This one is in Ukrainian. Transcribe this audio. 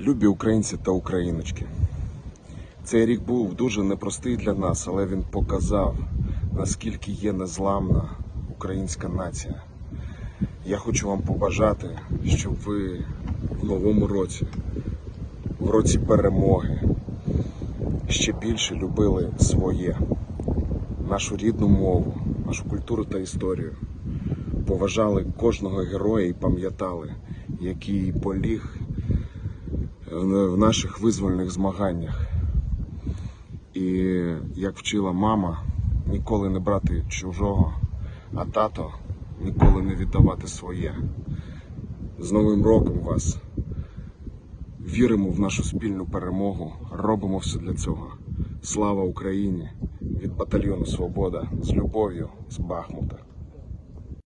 Любі українці та україночки. Цей рік був дуже непростий для нас, але він показав, наскільки є незламна українська нація. Я хочу вам побажати, щоб ви в новому році, в році перемоги, ще більше любили своє, нашу рідну мову, нашу культуру та історію. Поважали кожного героя і пам'ятали, який поліг в наших визвольних змаганнях. І як вчила мама, ніколи не брати чужого, а тато ніколи не віддавати своє. З Новим роком вас! Віримо в нашу спільну перемогу, робимо все для цього. Слава Україні! Від батальйону Свобода з любов'ю з Бахмута.